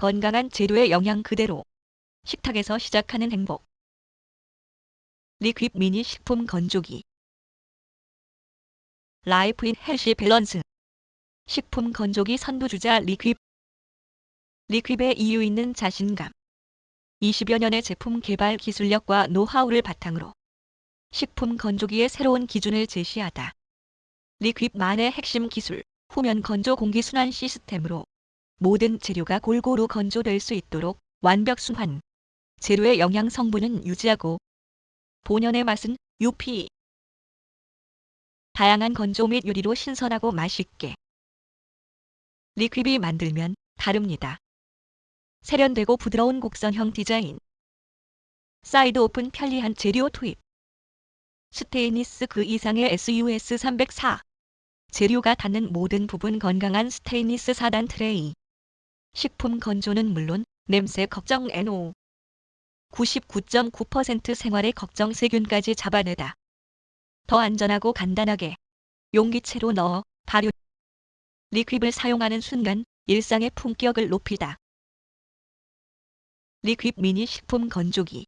건강한 재료의 영양 그대로. 식탁에서 시작하는 행복. 리큅 미니 식품 건조기. Life in Healthy Balance. 식품 건조기 선두주자 리큅. 리큅의 이유 있는 자신감. 20여 년의 제품 개발 기술력과 노하우를 바탕으로 식품 건조기의 새로운 기준을 제시하다. 리큅만의 핵심 기술, 후면 건조 공기 순환 시스템으로 모든 재료가 골고루 건조될 수 있도록 완벽 순환. 재료의 영양 성분은 유지하고 본연의 맛은 UP. 다양한 건조 및 요리로 신선하고 맛있게. 리큅이 만들면 다릅니다. 세련되고 부드러운 곡선형 디자인. 사이드 오픈 편리한 재료 투입. 스테인리스 그 이상의 SUS 304. 재료가 닿는 모든 부분 건강한 스테인리스 4단 트레이. 식품 건조는 물론 냄새 걱정 NO. 99.9% 생활의 걱정 세균까지 잡아내다. 더 안전하고 간단하게 용기째로 넣어 발효. 리큅을 사용하는 순간 일상의 품격을 높이다. 리큅 미니 식품 건조기